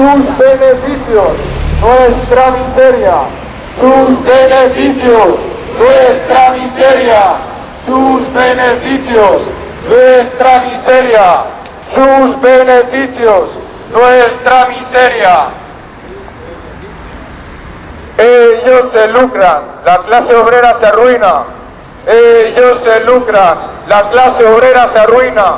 sus beneficios, nuestra miseria, sus beneficios, nuestra miseria, sus beneficios, nuestra miseria, sus beneficios, nuestra miseria. Ellos se lucran, la clase obrera se arruina. Ellos se lucran, la clase obrera se arruina.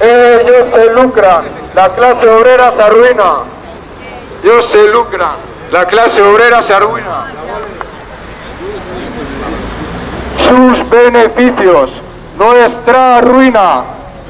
Ellos se lucran, la clase obrera se arruina. Ellos se lucran, la clase obrera se arruina. Sus beneficios, nuestra ruina.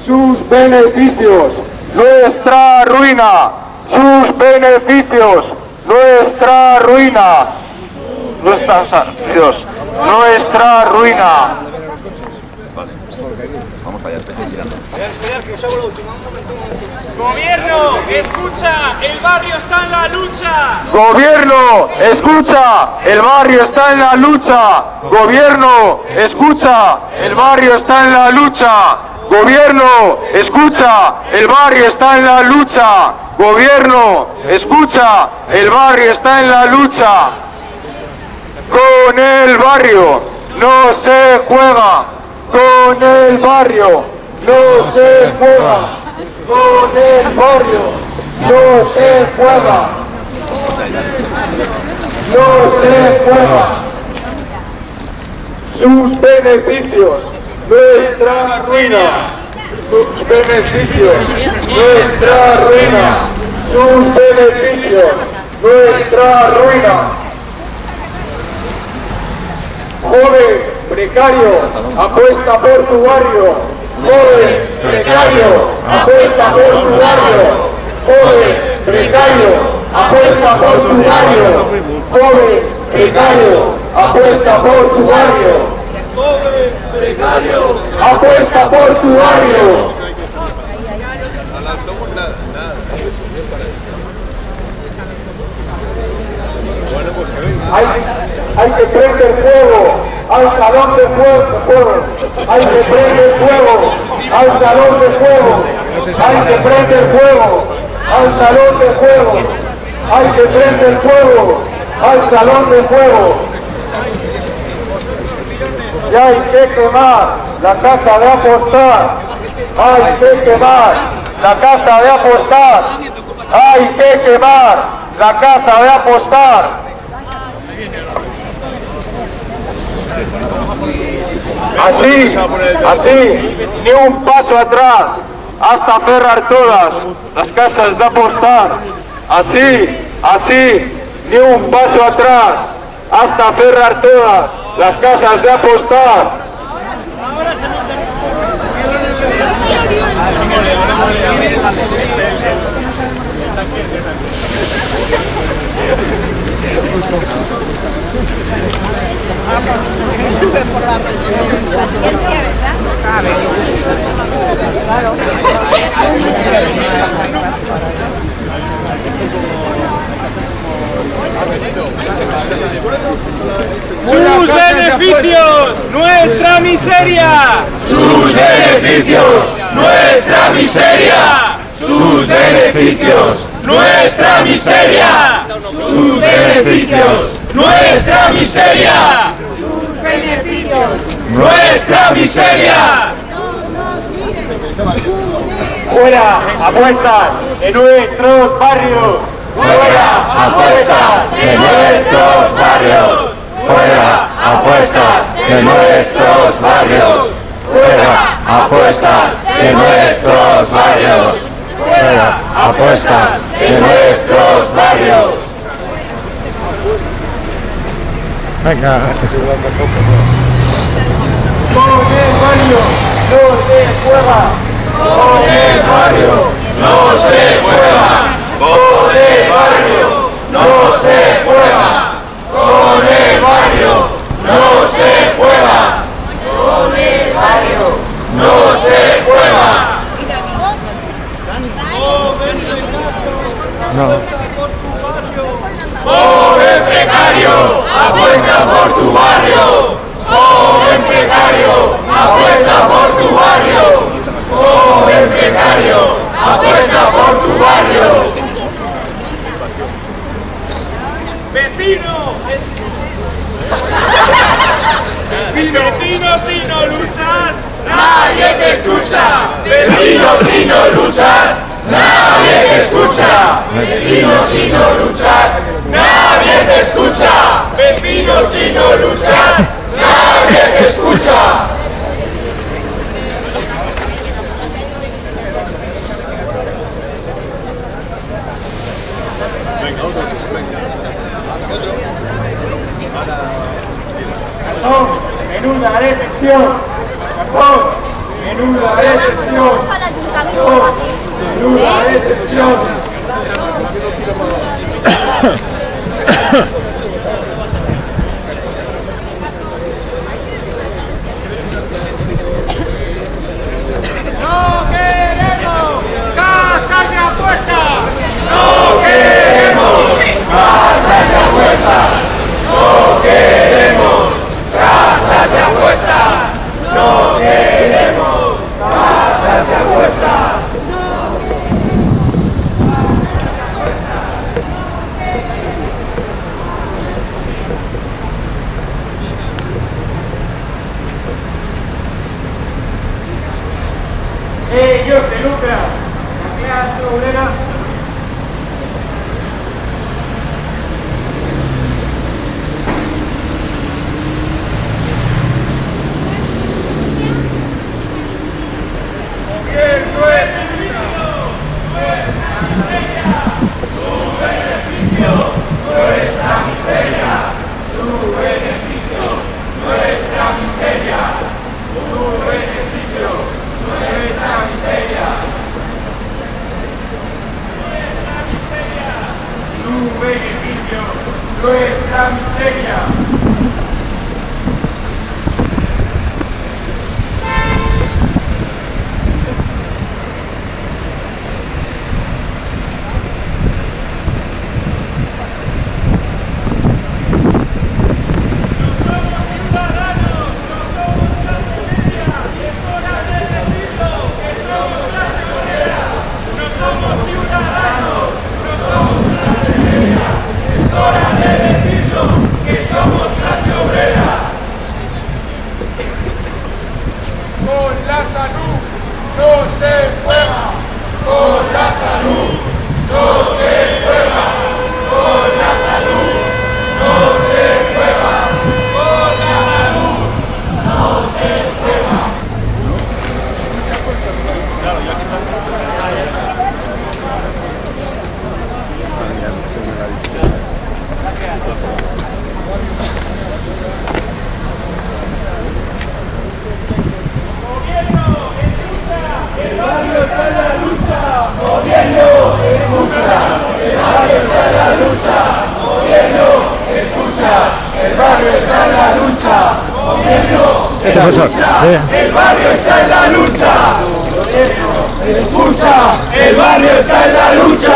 Sus beneficios, nuestra ruina. Sus beneficios, nuestra ruina. Nuestra, Dios, nuestra ruina. Gobierno, escucha, el barrio está en la lucha. Gobierno, escucha, el barrio está en la lucha. Gobierno, escucha, el barrio está en la lucha. Gobierno, escucha, el barrio está en la lucha. Gobierno, escucha, el barrio está en la lucha. Con el barrio no se juega. Con el barrio no se juega. Con el barrio no se juega. No se juega. Sus beneficios, nuestra ruina. Sus beneficios, nuestra ruina. Sus beneficios, nuestra ruina. Joven, precario, apuesta por tu barrio. Joven, precario, apuesta por tu barrio. Joven, precario, apuesta por tu barrio. Joven, precario, apuesta por tu barrio. Joven, precario, apuesta por tu barrio. Hay, hay que prender fuego al salón de fuego. Hay que prender fuego al salón de fuego. Hay que prender fuego al salón de fuego. Hay que prender fuego al salón de fuego. Y hay que quemar la casa de apostar. Hay que quemar la casa de apostar. Hay que quemar la casa de apostar. Así, así, ni un paso atrás, hasta cerrar todas las casas de apostar. Así, así, ni un paso atrás, hasta cerrar todas las casas de apostar. ¡Sus beneficios! ¡Nuestra miseria! sus beneficios, nuestra miseria, sus beneficios, nuestra miseria, sus beneficios, nuestra miseria, nuestra miseria. Fuera apuestas en nuestros barrios. Fuera apuestas de nuestros barrios, fuera apuestas de nuestros barrios, fuera apuestas de nuestros barrios, fuera apuestas de nuestros barrios. Con el barrio no se juega. Con el barrio. No se juega, con el barrio no se juega, con el barrio no se juega, con el barrio no se juega. Joven precario, apuesta por tu barrio. Joven precario, apuesta por tu barrio. Joven precario, apuesta por tu barrio. vecino. Vecino, si no luchas, Nadie te escucha. Vecino, si no luchas, nadie te escucha. Vecino, si no luchas, nadie te escucha. Vecino, si no luchas, nadie te escucha. Casas de apuesta. No queremos casas de apuesta. Ellos se lucran. El barrio está en la lucha. Escucha, el barrio está en la lucha.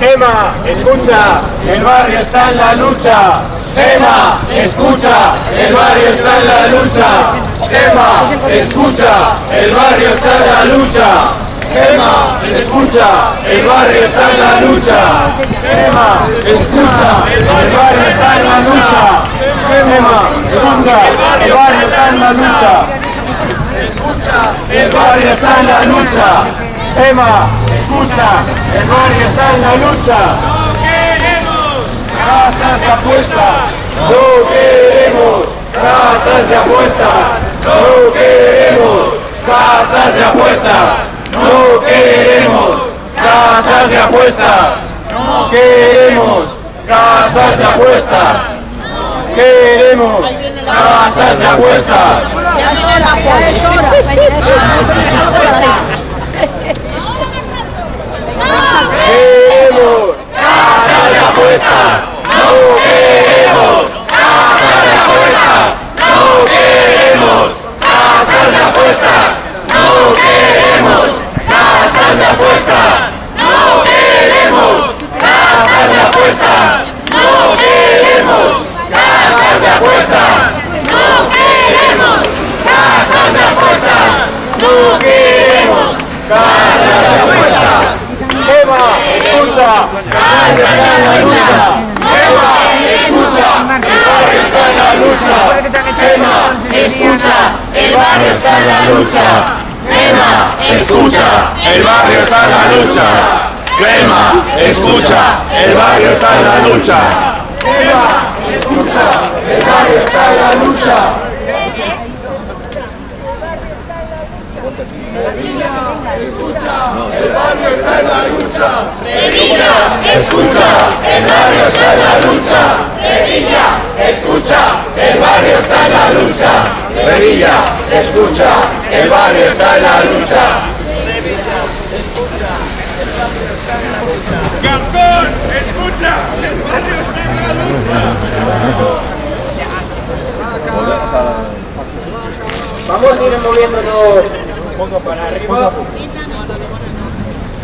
Gema, escucha, el barrio está en la lucha. Gema, escucha, el barrio está en la lucha. Gema, escucha, el barrio está en la lucha. Gema, escucha, el barrio está en la lucha. Gema, escucha, el barrio está en la lucha. Gema, escucha, el barrio está en la lucha. El barrio está en la lucha. Gema, escucha, el barrio está en la lucha. Casas de apuestas, no queremos. Casas de apuestas, no queremos. Casas de apuestas, no queremos. Casas de apuestas, no queremos. Casas de apuestas, Queremos casas de apuestas. Queremos Casa de apuestas, no queremos. Casa de apuestas, no queremos. Casas de apuestas, no queremos. Casas de apuestas, no queremos. está en la lucha. Escucha, el barrio está en la lucha. Crema, escucha, el barrio está en la lucha. Crema, escucha, el barrio está en la lucha. Crema, escucha, el barrio está en la lucha. El barrio está en la lucha. Revilla, escucha, el barrio está en la lucha. Revilla, escucha, el barrio está en la lucha. Revilla, escucha, el barrio está en la lucha. Garzón, escucha, el barrio está en la lucha. Vamos a ir moviéndonos para arriba.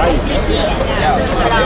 来谢谢谢谢。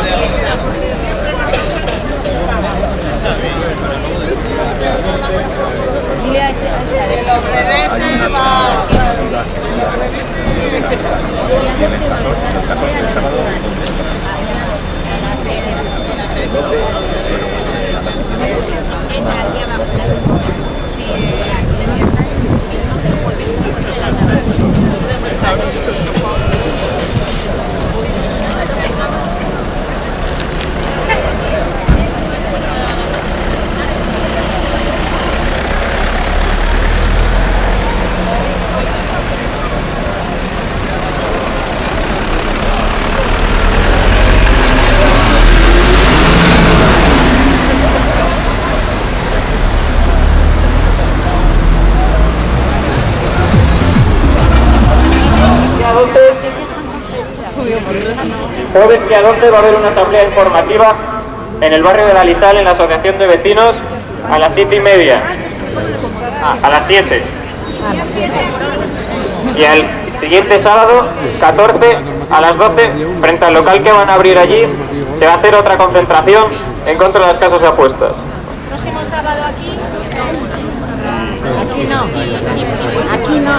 Jueves día 12 va a haber una asamblea informativa en el barrio de la Lizal, en la Asociación de Vecinos, a las siete y media. Ah, a las 7. Y el siguiente sábado, 14, a las 12, frente al local que van a abrir allí, se va a hacer otra concentración en contra de las casas de apuestas. Aquí no. Aquí no.